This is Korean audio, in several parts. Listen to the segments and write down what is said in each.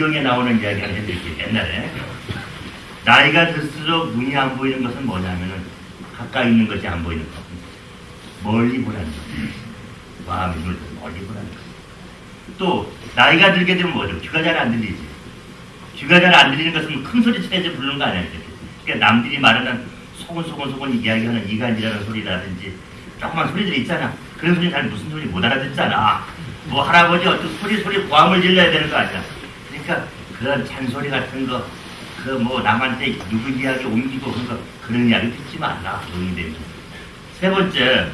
잠깐 해드릴게요. 옛날에 나이가 들수록 눈이 안 보이는 것은 뭐냐면은 가까이 있는 것이 안 보이는 것. 멀리 보라는 것. 마음의 눈을 더 멀리 보라는 것. 또 나이가 들게 되면 뭐죠? 귀가 잘 안 들리지. 귀가 잘 안 들리는 것은 큰 소리 쳐야지 부르는 거 아니야. 그러니까 남들이 말하는 소곤소곤소곤 이야기하는 이간이라는 소리라든지 조그만 소리들이 있잖아. 그런 소리 잘 무슨 소리 못 알아듣잖아. 뭐 할아버지 어떤 소리 소리 고함을 질러야 되는 거 아니야. 그러니까 그런 잔소리 같은 거, 그 뭐 남한테 누구 이야기 옮기고 그런 거 그런 이야기 듣지 말라. 노인이 되면. 세 번째,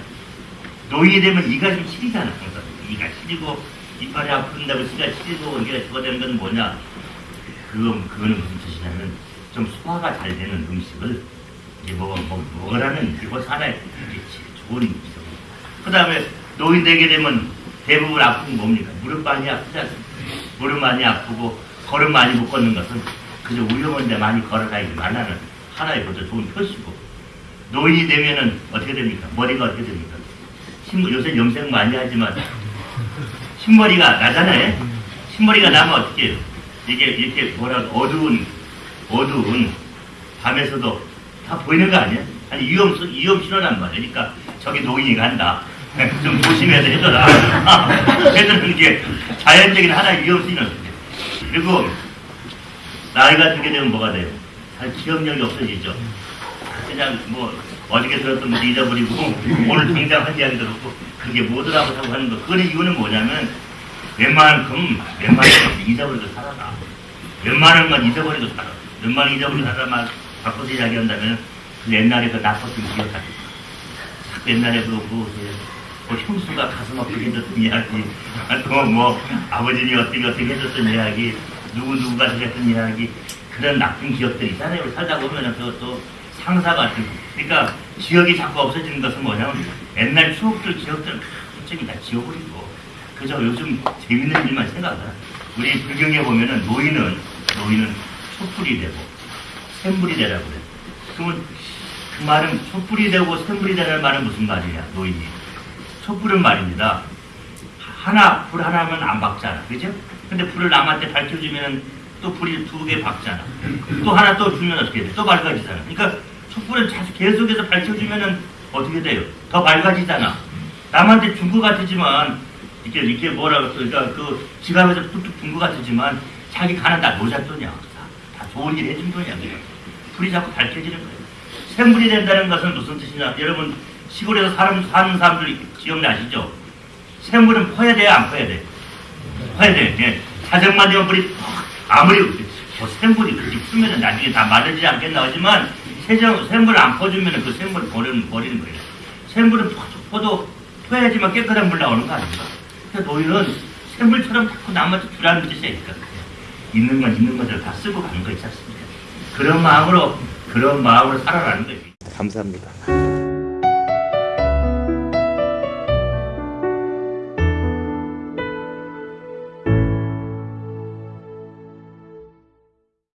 노인이 되면 이가 좀 시리잖아. 항상. 이가 시리고 이빨이 아픈다고 이가 시리고 이게 저거 되는 건 뭐냐? 그건 그거는 무슨 뜻이냐면 좀 소화가 잘 되는 음식을 이제 먹어 먹, 먹으라는 이것 하나의 좋은 음식. 그 다음에 노인 되게 되면 대부분 아픈 게 뭡니까? 무릎 많이 아프지 않습니까? 무릎 많이 아프고 걸음 많이 못 걷는 것은 그저 위험한데 많이 걸어다니지 말라는 하나의 것도 좋은 표시고 노인이 되면은 어떻게 됩니까? 머리가 어떻게 됩니까? 흰, 요새 염색 많이 하지만 흰머리가 나잖아요. 흰머리가 나면 어떻게 해요? 이게 이렇게 뭐라 어두운 어두운 밤에서도 다 보이는 거 아니야? 아니 위험 위험 신호란 말이야. 그러니까 저기 노인이 간다. 좀 조심해서 해줘라. 해주는 게 자연적인 하나의 위험 신호. 그리고 나이가 들게 되면 뭐가 돼요? 잘 기억력이 없어지죠. 그냥 뭐 어저께 들었던 거 잊어버리고 오늘 당장 한 이야기 들었고 그게 뭐더라고 하고 하는 거. 그 이유는 뭐냐면 웬만큼 웬만큼 잊어버리고 살아라. 웬만한 건 잊어버리고 살아. 웬만한 잊어버리고 살아만 바꿔서 이야기한다면 그 옛날에 그 나빴던 기억하지. 자꾸 옛날에 그 뭐, 뭐 형수가 가슴 아프게 해줬던 이야기, 또뭐 아버지니 어떻게 어떻게 해줬던 이야기, 누구 누구가 해줬던 이야기 그런 나쁜 기억들이 있잖아요. 살다 보면은 그것도 상사 같은. 그러니까 기억이 자꾸 없어지는 것은 뭐냐면 옛날 추억들 기억들 솔직히 다 지워버리고 그저 요즘 재밌는 일만 생각하라. 우리 불경에 보면은 노인은 노인은 촛불이 되고 샘불이 되라고 그래. 그러면 그 말은 촛불이 되고 샘불이 되는 말은 무슨 말이냐 노인이. 촛불은 말입니다. 하나 불 하나면 안 박잖아, 그죠? 근데 불을 남한테 밝혀주면 또 불이 두 개 박잖아. 또 하나 또 주면 어떻게 돼? 또 밝아지잖아. 그러니까 촛불을 자주 계속해서 밝혀주면은 어떻게 돼요? 더 밝아지잖아. 남한테 준 것 같지만 이렇게 이렇게 뭐라고 그러니까 그 지갑에서 뚝뚝 준 것 같지만 자기 가는 다 노잣돈이야. 다, 다 좋은 일 해준 돈이야. 그냥. 불이 자꾸 밝혀지는 거예요. 샘불이 된다는 것은 무슨 뜻이냐? 여러분 시골에서 사람, 사는 사람들 기억나시죠? 샘물은 퍼야 돼요, 안 퍼야 돼요? 퍼야 돼요. 예. 자정만 되면 불이 아무리 뭐 샘물이 그렇게 풀면은 나중에 다 마르지 않겠나 하지만 세정, 샘물을 안 퍼주면 그 샘물을 버리는, 버리는 거예요. 샘물은 퍼, 퍼도 퍼야지만 깨끗한 물 나오는 거 아닙니까? 그래서 노인은 샘물처럼 자꾸 남한테 주라는 뜻이니까 있는 건 있는 것을 다 쓰고 가는 거 있지 않습니까? 그런 마음으로 그런 마음으로 살아가는 거지. 감사합니다.